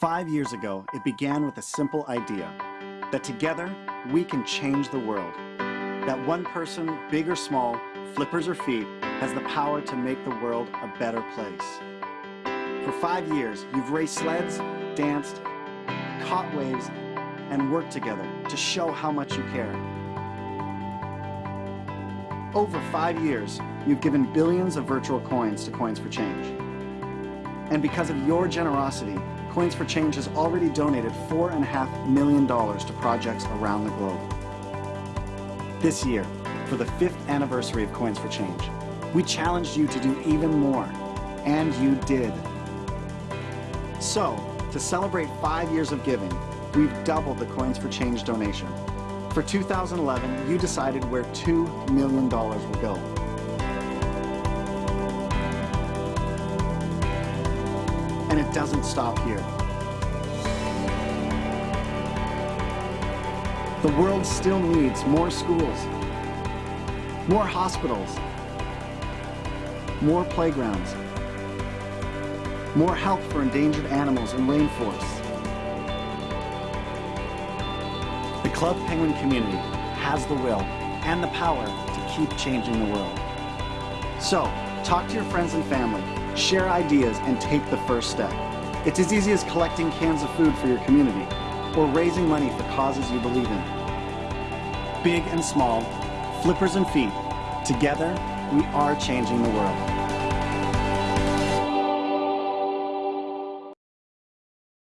Five years ago, it began with a simple idea, that together, we can change the world. That one person, big or small, flippers or feet, has the power to make the world a better place. For five years, you've raced sleds, danced, caught waves, and worked together to show how much you care. Over five years, you've given billions of virtual coins to Coins for Change. And because of your generosity, Coins for Change has already donated $4.5 million to projects around the globe. This year, for the fifth anniversary of Coins for Change, we challenged you to do even more, and you did. So, to celebrate five years of giving, we've doubled the Coins for Change donation. For 2011, you decided where $2 million will go. And it doesn't stop here. The world still needs more schools, more hospitals, more playgrounds, more help for endangered animals and rainforests. The Club Penguin community has the will and the power to keep changing the world. So, talk to your friends and family, share ideas, and take the first step. It's as easy as collecting cans of food for your community or raising money for causes you believe in. Big and small, flippers and feet, together, we are changing the world.